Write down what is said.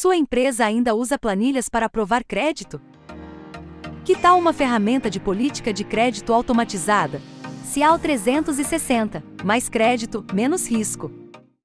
Sua empresa ainda usa planilhas para aprovar crédito? Que tal uma ferramenta de política de crédito automatizada? Cial 360. Mais crédito, menos risco.